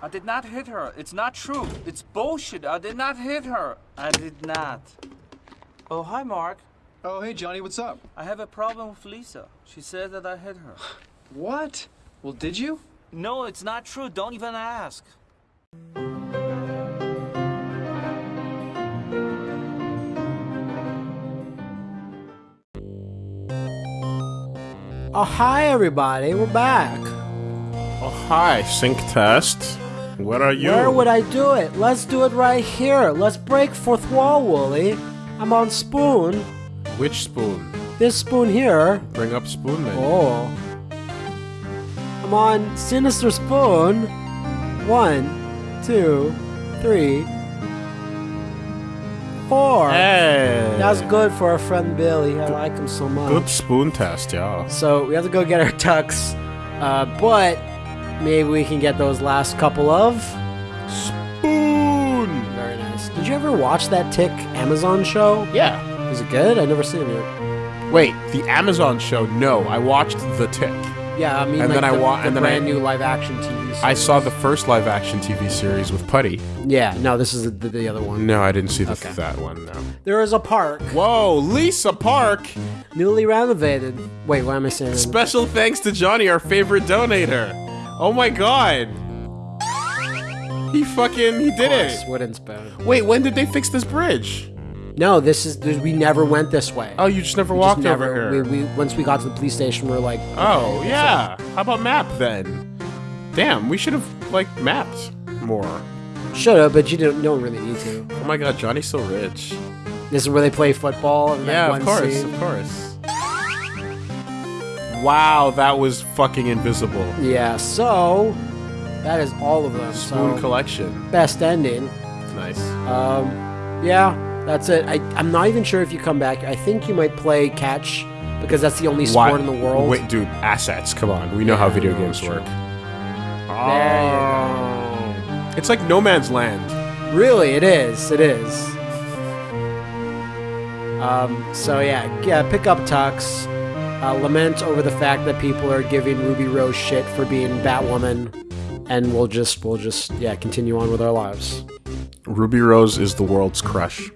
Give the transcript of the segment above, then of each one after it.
I did not hit her. It's not true. It's bullshit. I did not hit her. I did not. Oh, hi, Mark. Oh, hey, Johnny, what's up? I have a problem with Lisa. She said that I hit her. What? Well, did you? No, it's not true. Don't even ask. Oh, hi, everybody. We're back. Oh, hi, sync test. Where are you? Where would I do it? Let's do it right here. Let's break fourth wall, Wooly. I'm on spoon. Which spoon? This spoon here. Bring up spoon then. Oh. I'm on Sinister Spoon. One, two, three, four. Hey. That's good for our friend Billy. I like him so much. Good spoon test, yeah. So we have to go get our tucks. Uh, but maybe we can get those last couple of. Spoon! Very nice. Did you ever watch that Tick Amazon show? Yeah. Is it good? I never seen it. Wait, the Amazon show? No, I watched The Tick. Yeah, I mean, And like then I the, wa- the and then I- brand new live action TV. Series. I saw the first live action TV series with Puddy. Yeah, no, this is the, the other one. No, I didn't see the, Okay. that one, no. There is a park, Whoa, Lisa Park! newly renovated. Wait, why am I saying that? Special thanks to Johnny, our favorite donator. Oh my god. He fucking, he did it. Wooden spoon. Wait, when did they fix this bridge? No, this is this, we never went this way. Oh, you just never We walked just never. over here. We, we once we got to the police station, we are like, Oh, yeah. How about map then? Damn, we should have, like, mapped more. should have, but you don't don't really need to. Oh my god, Johnny's so rich. This is where they play football. Yeah, one of course, scene. of course. Wow, that was fucking invisible. Yeah, so that is all of them. Spoon so collection. best ending. Nice. Um, yeah, that's it. I, I'm not even sure if you come back. I think you might play catch because that's the only sport Why- in the world. Wait, dude, assets. Come on, we know how video games work. Oh. It's like No Man's Land. Really, it is. It is. Um, so yeah, yeah. Pick up Tux. Uh, lament over the fact that people are giving Ruby Rose shit for being Batwoman, and we'll just we'll just yeah continue on with our lives. Ruby Rose is the world's crush.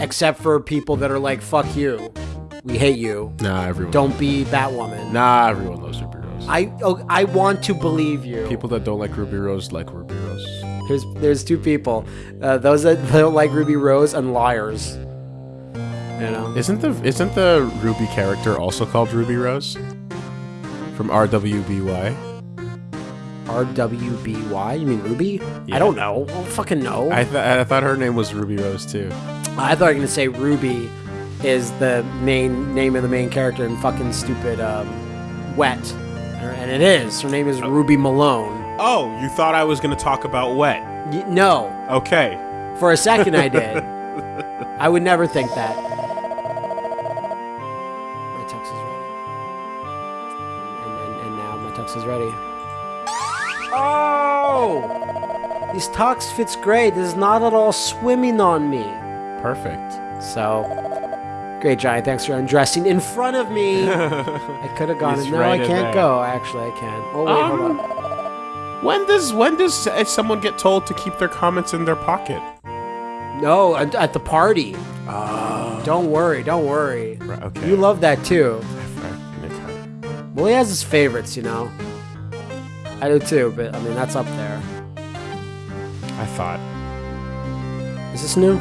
Except for people that are like, "Fuck you, we hate you. Nah, everyone. Don't be Batwoman." Nah, everyone loves Ruby Rose. I oh, I want to believe you. People that don't like Ruby Rose like Ruby Rose. There's there's two people, uh, those that don't like Ruby Rose and liars. You know. Isn't the isn't the Ruby character also called Ruby Rose? From RWBY. RWBY? You mean Ruby? Yeah. I don't know. I don't fucking know. I I, th- I thought her name was Ruby Rose too. I thought you were gonna say Ruby is the main name of the main character in fucking stupid um, Wet, and it is. Her name is Rubi Malone. Oh, you thought I was gonna talk about wet? Y- no, Okay. for a second I did. I would never think that. Oh, these tux fits great. This is not at all swimming on me. Perfect. So, great, Johnny. Thanks for undressing in front of me. I could have gone. No, right I can't go. Actually, I can. Oh wait, hold Um, on. When does when does uh, someone get told to keep their comments in their pocket? No, at, at the party. Don't worry. Don't worry. Right, okay. You love that too. Well, he has his favorites, you know. I do too, but I mean that's up there. I thought. Is this new?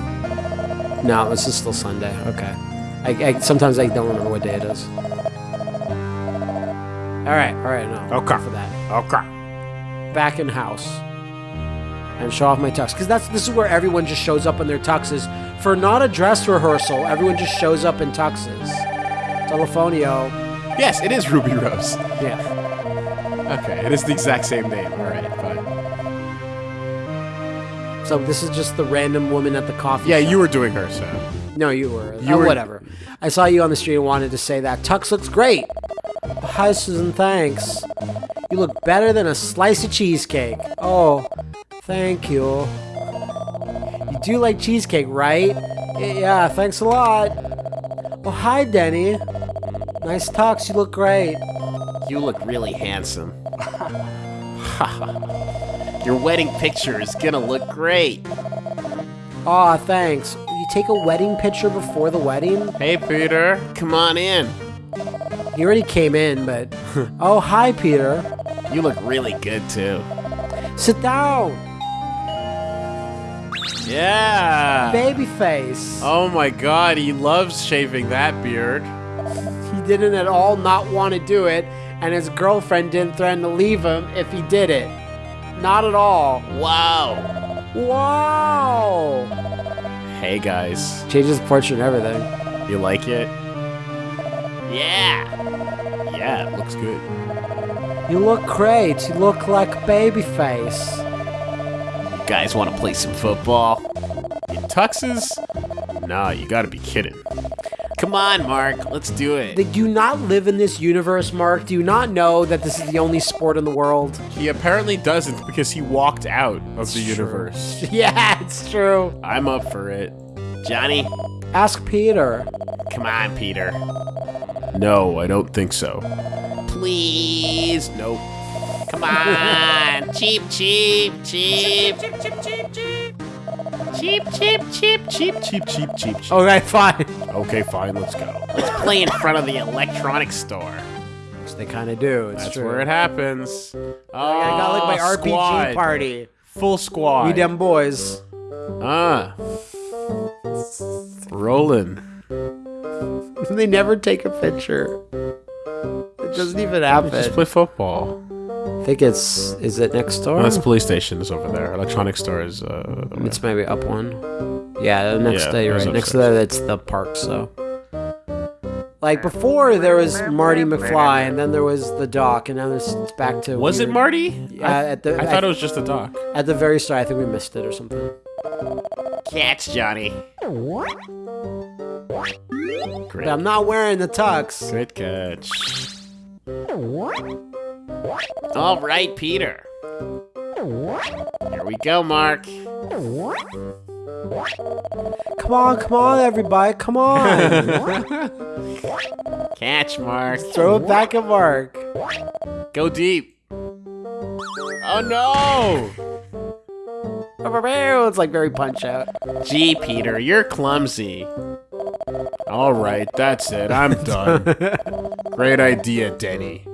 No, this is still Sunday. Okay. I, I sometimes I don't remember what day it is. All right, all right, no. Okay. For that. Okay. back in house and show off my tux because that's this is where everyone just shows up in their tuxes for not a dress rehearsal. Everyone just shows up in tuxes. Telefonio, Yes, it is Ruby Rose. yeah. Okay, it is the exact same name. All right, fine. So this is just the random woman at the coffee. Yeah, shop. you were doing her, so. No, you were. You Oh, were- whatever. I saw you on the street and wanted to say that tux looks great. Hi, Susan. Thanks. You look better than a slice of cheesecake. Oh, thank you. You do like cheesecake, right? Yeah, thanks a lot. Oh, hi, Denny. Nice tux. You look great. You look really handsome. Your wedding picture is gonna look great. Aw, thanks. You take a wedding picture before the wedding? Hey, Peter. Come on in. He already came in, but. oh, hi, Peter. You look really good too. Sit down. Yeah. Baby face. Oh my god, he loves shaving that beard. He didn't at all not want to do it, and his girlfriend didn't threaten to leave him if he did it. Not at all. Wow. Wow! Hey guys, Changes the portrait and everything. you like it? Yeah. Yeah, it looks good. You look great. You look like Babyface. You guys want to play some football? In tuxes? Nah, you gotta be kidding. Come on, Mark. Let's do it. They do not live in this universe, Mark. Do you not know that this is the only sport in the world? He apparently doesn't because he walked out of the universe. yeah, it's true. I'm up for it. Johnny, Ask Peter. come on, Peter. No, I don't think so. Please. Nope. Come on. cheap, cheap, cheap. Cheap, cheap, cheap, cheap. Cheap, cheap, cheap, cheap. Cheap, cheap, cheap, cheap. Okay, fine. Okay, fine, let's go. Let's play in front of the electronics store. Which they kind of do. It's That's true. where it happens. Oh, I got like my RPG squad. party. Full squad. We them boys. Ah. Rolling. they never take a picture. It doesn't even happen. Just play football. I think it's is it next door? Oh, that's police station is over there. Electronic store is uh it's maybe up one. Yeah, the next Yeah, day, you're right. Next to upstairs. that, it's the park. So, like before, there was Marty McFly, and then there was the Doc, and now there's it's back to. Was it weird- Marty? Yeah, at the I thought it was just the doc. at the very start. I think we missed it or something. Catch, Johnny. But I'm not wearing the tux. Great catch. All right, Peter. Here we go, Mark. Come on, come on, everybody, come on! Catch, Mark. Throw it back at Mark. Go deep. Oh no! It's like very punch out. Gee, Peter, you're clumsy. All right, that's it. I'm done. Great idea, Denny.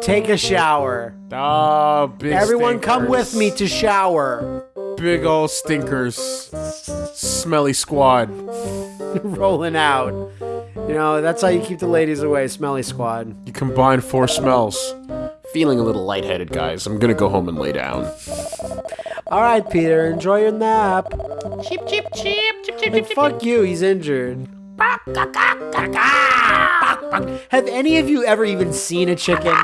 Take a shower. Oh, big Everyone, come with me to shower. Big old stinkers. Smelly squad. Rolling out. You know, that's how you keep the ladies away, smelly squad. You combine four smells. Feeling a little lightheaded, guys. I'm gonna go home and lay down. All right, Peter, enjoy your nap. Cheep, cheep, cheep, cheep, cheep, Like, fuck you, he's injured. Have any of you ever even seen a chicken?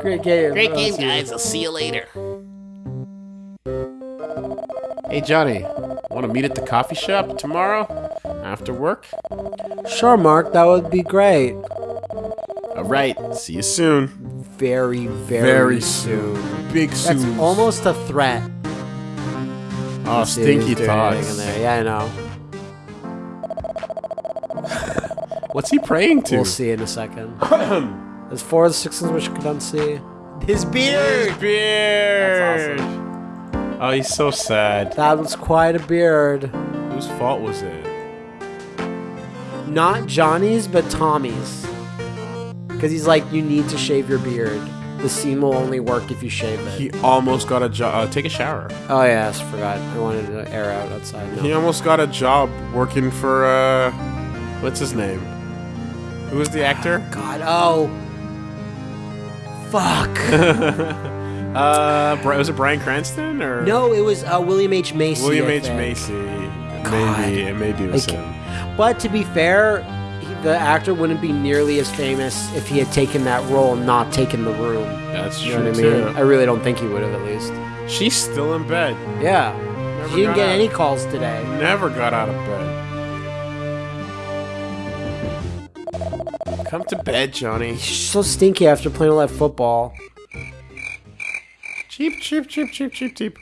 Great game. Great game, else is- guys. I'll see you later. Hey, Johnny. Want to meet at the coffee shop tomorrow? After work? Sure, Mark, that would be great. All right. See you soon. Very, very, Very soon. Big soon. That's almost a threat. Oh, stinky he's thoughts. in there. Yeah, I know. What's he praying to? We'll see in a second. There's four of the sixes which you don't see. His beard! Beard. Oh, he's so sad. That was quite a beard. Whose fault was it? Not Johnny's, but Tommy's. Because he's like, you need to shave your beard. The seam will only work if you shave it. He almost got a job. Uh, take a shower. oh, yes, forgot. I wanted to air out outside. No. He almost got a job working for uh, what's his name? Who was the actor? God, oh. Fuck. Uh, was it Bryan Cranston or no, it was uh, William H. Macy. William I H think. Macy? God. Maybe it maybe it was Like- him. But to be fair, the actor wouldn't be nearly as famous if he had taken that role and not taken the room. That's You true know what I mean? too. I really don't think he would have, at least. She's still in bed. Yeah. Never She didn't get out. any calls today. Never got out of bed. Come to bed, Johnny. She's so stinky after playing all that football. Cheap, cheap, cheap, cheap, cheap, cheap.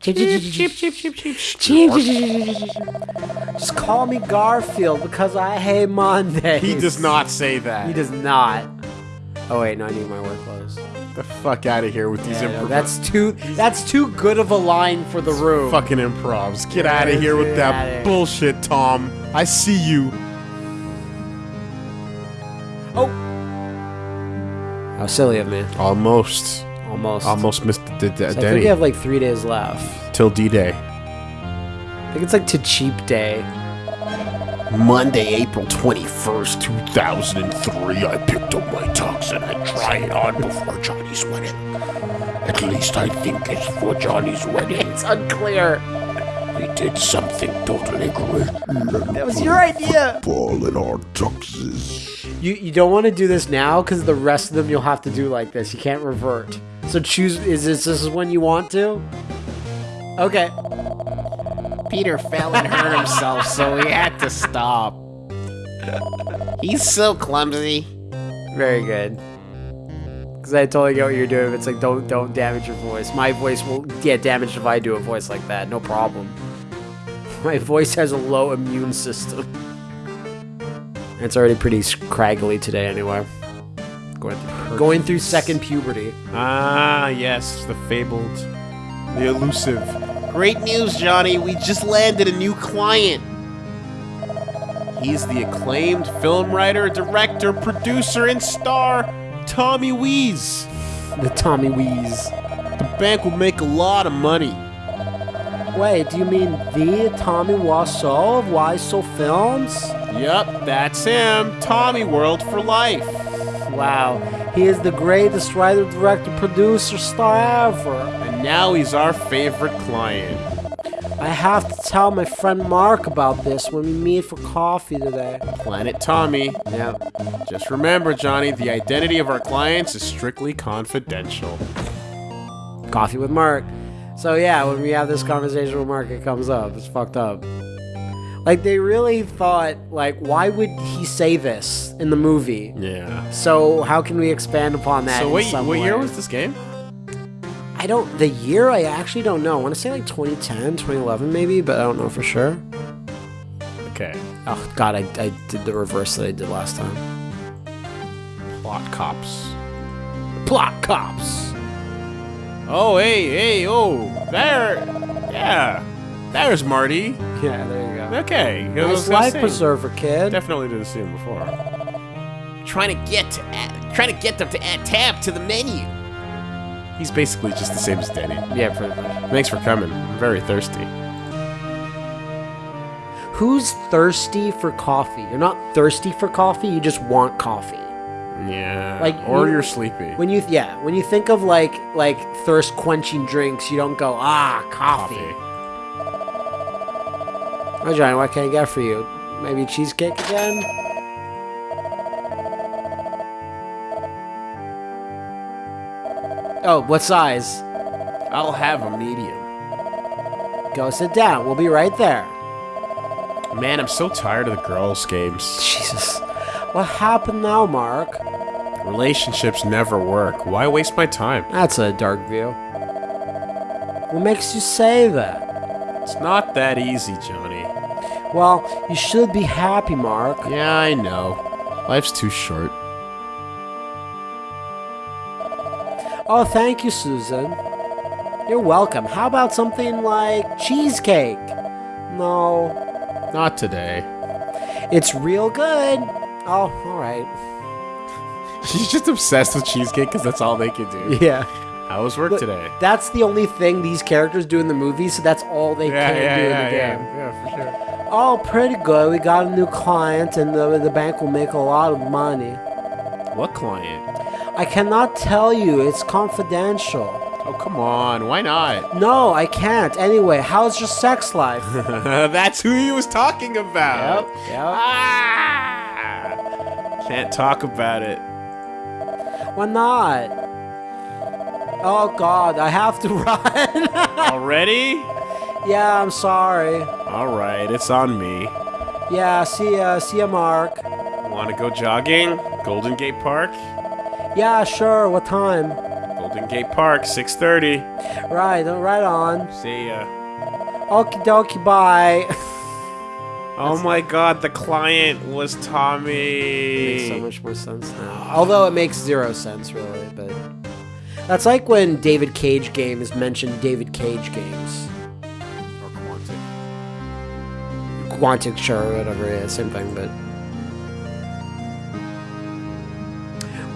Cheep, cheep, cheep, cheep, cheep, cheep. Just call me Garfield because I hate Mondays. He does not say that. He does not. Oh wait, no, I need my work clothes. the fuck out of here with these Yeah, no, improv. that's too. That's too good of a line for the room. fucking improvs. Get out of here with that bullshit, Tom. I see you. Oh. How silly of me. Almost. Almost. Almost missed the, the, So I think we have like three days left. till D-Day. I think it's like to cheap day. Monday, April 21st, 2003, I picked up my tux and I tried it on before Johnny's wedding. At least I think it's for Johnny's wedding. It's unclear. We did something totally great. That was your idea. Ball in our tuxes. You you don't want to do this now because the rest of them you'll have to do like this. You can't revert. So choose. Is this this is when you want to? Okay. Peter fell and hurt himself, so we had to stop. He's so clumsy. Very good. Because I totally get what you're doing. It's like don't don't damage your voice. My voice will get damaged if I do a voice like that. No problem. My voice has a low immune system. It's already pretty scraggly today, anyway. Going through, going through second puberty. Ah, yes, the fabled, the elusive. Great news, Johnny. We just landed a new client. He's the acclaimed film writer, director, producer, and star, Tommy Wees. The Tommy Wees. The bank will make a lot of money. Wait, do you mean the Tommy Wiseau of Wiseau Films? Yup, that's him. Tommy World for life. Wow, he is the greatest writer, director, producer, star ever. And now he's our favorite client. I have to tell my friend Mark about this when we meet for coffee today. Planet Tommy. Yeah. Just remember, Johnny, the identity of our clients is strictly confidential. Coffee with Mark. So yeah, when we have this conversation with Mark, it comes up. It's fucked up. Like they really thought, like, why would he say this in the movie? Yeah. So how can we expand upon that? So in wait, some what year was this game? I don't. The year I actually don't know. I want to say like 2010, 2011 maybe, but I don't know for sure. Okay. Oh God, I, I did the reverse that I did last time. Plot cops. Plot cops. Oh, hey, hey, oh, there. Yeah. There's Marty. Yeah, there you go. Okay. I was life preserver, kid. Definitely didn't see him before. Trying to get to add, trying to get them to add tab to the menu. He's basically just the same as Denny. Yeah, pretty much. Thanks for coming. I'm very thirsty. Who's thirsty for coffee? You're not thirsty for coffee. You just want coffee. Yeah. Like, or you- you're sleepy. When you yeah, when you think of like like thirst quenching drinks, you don't go ah coffee. Oh Johnny, what can I get for you? Maybe cheesecake again? Oh, what size? I'll have a medium. Go sit down. We'll be right there. Man, I'm so tired of the girls' games. Jesus. What happened now, Mark? Relationships never work. Why waste my time? That's a dark view. What makes you say that? It's not that easy, Johnny. Well, you should be happy, Mark. Yeah, I know. Life's too short. Oh, thank you, Susan. You're welcome. How about something like cheesecake? No, Not today. it's real good. Oh, alright. She's just obsessed with cheesecake because that's all they can do. Yeah. How was work today? That's the only thing these characters do in the movie, so that's all they can do in the game. yeah, for sure. Oh, pretty good. We got a new client, and the, the bank will make a lot of money. What client? I cannot tell you. It's confidential. Oh, come on. Why not? No, I can't. Anyway, how's your sex life? that's who he was talking about. yep. Ah! Can't talk about it. Why not? Oh God, I have to run. Already? yeah, I'm sorry. Alright, it's on me. Yeah, see ya, see ya, Mark. Want to go jogging? Golden Gate Park? Yeah, sure. What time? Golden Gate Park, 6.30. Right, right on. See ya. Okie dokie, bye. Oh my god, the client was Tommy. Makes so much more sense now. Although it makes zero sense, really. But that's like when David Cage games mentioned David Cage games. Or Quantic. Quantic, sure, whatever. Yeah, same thing. But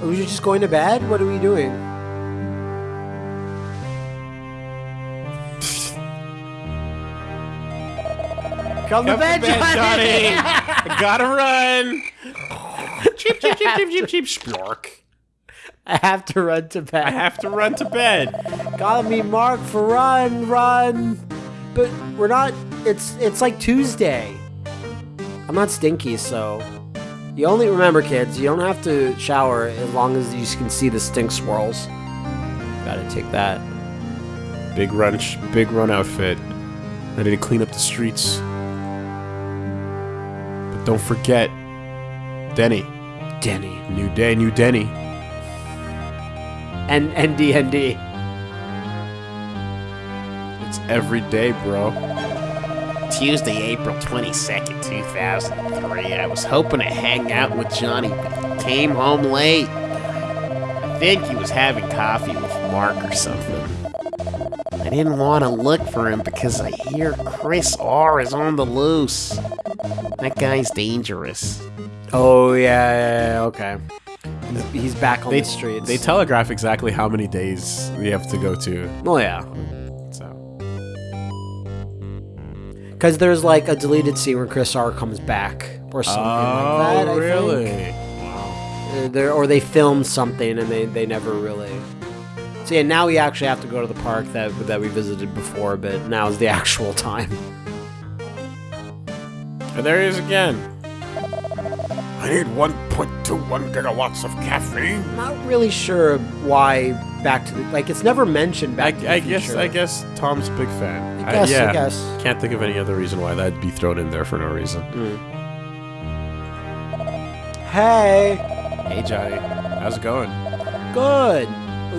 are we just going to bed? What are we doing? Come, to Come bed, to bed, Johnny. Johnny. Gotta run. cheep, cheep, cheep, cheep, cheep, cheep. Splork. I have to run to bed. I have to run to bed. Gotta be Mark for run, run. But we're not. It's it's like Tuesday. I'm not stinky, so you only remember, kids. You don't have to shower as long as you can see the stink swirls. Gotta take that. Big run, big run outfit. Ready to clean up the streets. Don't forget, Denny. Denny New day, new Denny. and NDND. It's every day, bro. Tuesday, April 22nd, 2003. I was hoping to hang out with Johnny, but he came home late. I think he was having coffee with Mark or something. I didn't want to look for him because I hear Chris R is on the loose. That guy's dangerous. Oh yeah, yeah, yeah, okay. He's, he's back on They the streets. They telegraph exactly how many days we have to go to. Oh yeah, So because there's like a deleted scene where Chris R comes back or something like that. I Oh, really? Think. Uh, there or they filmed something and they, they never really so yeah now we actually have to go to the park that that we visited before but now is the actual time And there he is again. I need 1.21 gigawatts of caffeine. I'm not really sure why back to the like it's never mentioned I, back to the I guess I guess Tom's a big fan. I guess, I yeah. guess. Can't think of any other reason why that'd be thrown in there for no reason. Hmm. hey Hey Johnny, how's it going? good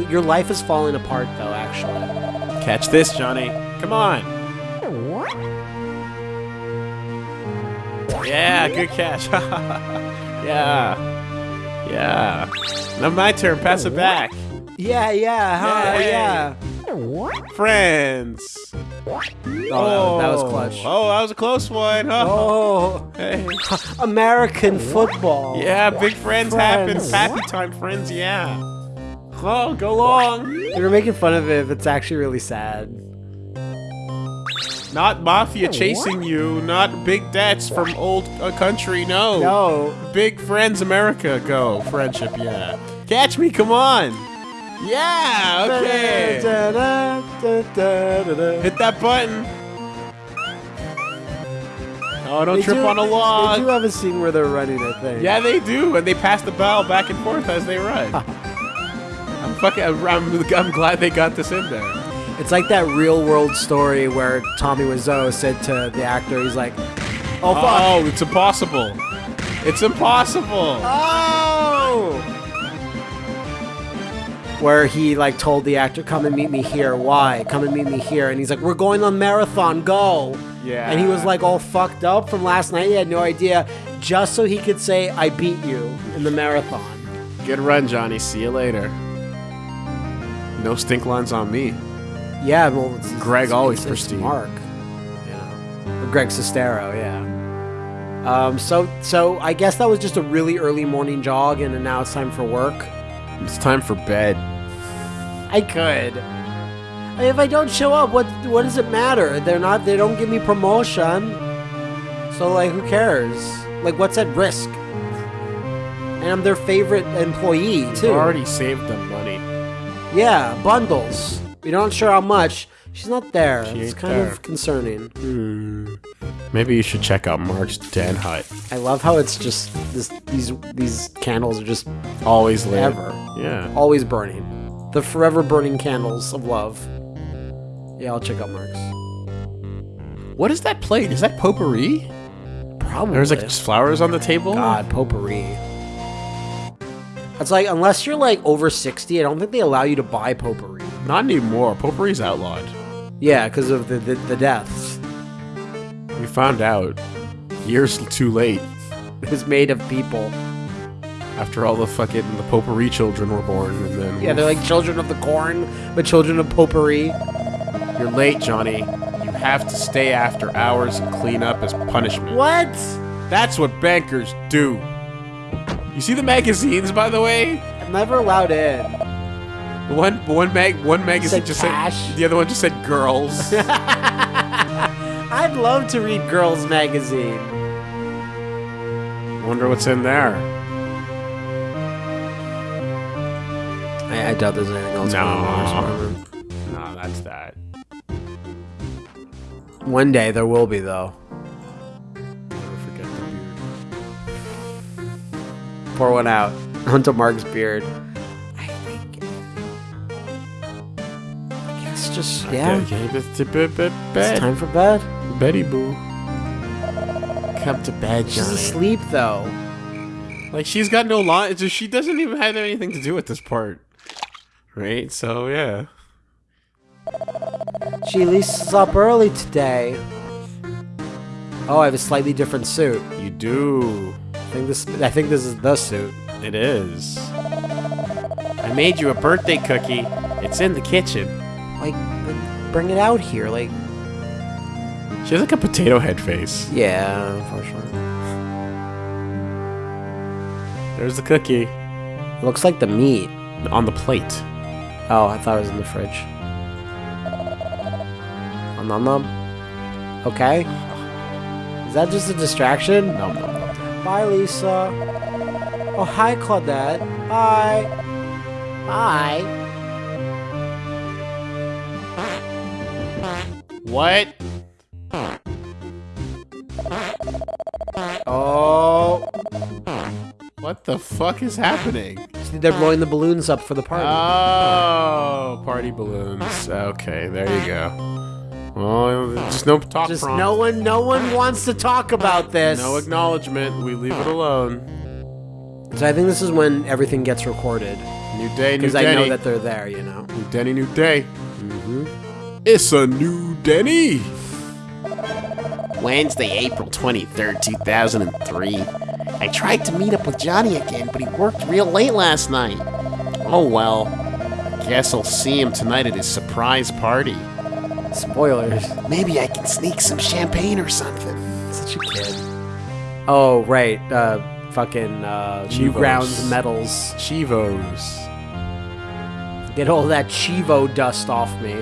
your life is falling apart though actually Catch this, Johnny. Come on. Yeah, good catch. yeah. Yeah. Now my turn. Pass it back. yeah yeah huh, Yay. yeah Friends. oh, that- that was oh. clutch Oh, that was a close one. oh Hey. American football Yeah, big friends, Friends. happen. Happy time friends, yeah. Oh, go long. They were making fun of it, but it's actually really sad. Not mafia chasing you, not big debts from old uh, country, no. No. Big friends, America, go. Friendship, yeah. Catch me, come on. Yeah, okay. Hit that button. Oh, don't They trip do- on a They do have a scene where they're running, I think. Yeah, they do, and they pass the ball back and forth as they run. I'm fucking. I'm, I'm glad they got this in there. It's like that real world story where Tommy Wiseau said to the actor, he's like, "Oh fuck, Oh, it's impossible. It's impossible. oh!" Where he like told the actor, "Come and meet me here." Why? Come and meet me here. And he's like, "We're going on marathon. Go!" Yeah. And he was like all fucked up from last night. He had no idea, just so he could say, "I beat you in the marathon." Good run, Johnny. See you later. No stink lines on me. Yeah, well, it's, Greg it's, always it's, pristine. Mark, you know, or Greg Sestero, yeah. Um, so, so I guess that was just a really early morning jog, and now it's time for work. It's time for bed. I could. If I don't show up, what what does it matter? They're not. They don't give me promotion. So like, who cares? Like, what's at risk? And I'm their favorite employee too. You already saved them money. Yeah, bundles. We're not sure how much. She's not there. She it's kind there. of concerning. Hmm. Maybe you should check out Mark's den hut. I love how it's just this, these these candles are just Always lit. Ever. Yeah. always burning. The forever burning candles of love. Yeah, I'll check out Mark's. What is that plate? Is that potpourri? Probably. There's like flowers on the table. God potpourri. It's like unless you're like over sixty, I don't think they allow you to buy potpourri. Not anymore. Potpourri's outlawed. Yeah, because of the, the the deaths. We found out Years too late. It was made of people. After all the fucking the potpourri children were born, and then Yeah, they're like children of the corn, but children of potpourri. you're late, Johnny. You have to stay after hours and clean up as punishment. What? That's what bankers do. You see the magazines, by the way? I'm never allowed in. One one mag one magazine Said just cash. said the other one just said girls. I'd love to read Girls Magazine. Wonder what's in there. I, I doubt there's anything else. No. No, that's that. One day there will be though. Never forget the beard. Pour one out onto Mark's beard. Just yeah. Okay, okay, it's bed, It's time for bed. Betty boo. Come to bed, She's asleep though. Like she's got no line. She doesn't even have anything to do with this part, right? So yeah. She at least is up early today. Oh, I have a slightly different suit. You do. I think this. I think this is the suit. It is. I made you a birthday cookie. It's in the kitchen. Like, bring it out here. Like, She has like a potato head face. yeah, unfortunately. There's the cookie It looks like the meat. on the plate. Oh, I thought it was in the fridge. Oh, nom nom. Okay. Is that just a distraction? Nom nom nom. Bye, Lisa. Oh, hi, Claudette. Hi. Hi. What? Oh. What the fuck is happening? They're blowing the balloons up for the party. Oh, party balloons. Okay, there you go. Well, just no talk Just prompt. no one, no one wants to talk about this. No acknowledgement. We leave it alone. so I think this is when everything gets recorded New day, new because I know that they're there. You know. New Denny, new day. Mm-hmm. It's a new Denny. Wednesday, April 23rd, 2003. I tried to meet up with Johnny again, but he worked real late last night. Oh well. Guess I'll see him tonight at his surprise party. Spoilers. Maybe I can sneak some champagne or something. Such a kid. Oh right. Uh, fucking uh, Chivos. Newgrounds medals. Chivos. Get all that Chivo dust off me.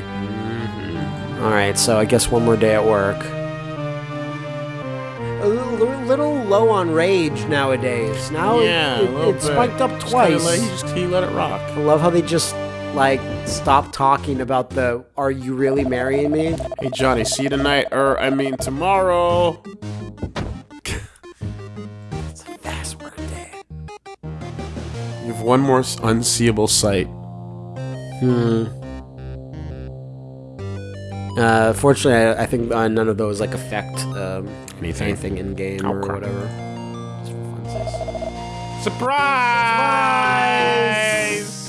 All right, so I guess one more day at work. A little, little low on rage nowadays. Now it- yeah, a it, it spiked up twice. Let, he just he let it rock. I love how they just like stop talking about the "Are you really marrying me?" Hey Johnny, see you tonight, or I mean tomorrow. It's a fast work day. You have one more unseeable sight. Hmm. Uh, fortunately, I, I think uh, none of those like affect um, anything. anything in game or crap. whatever. Surprise! Surprise!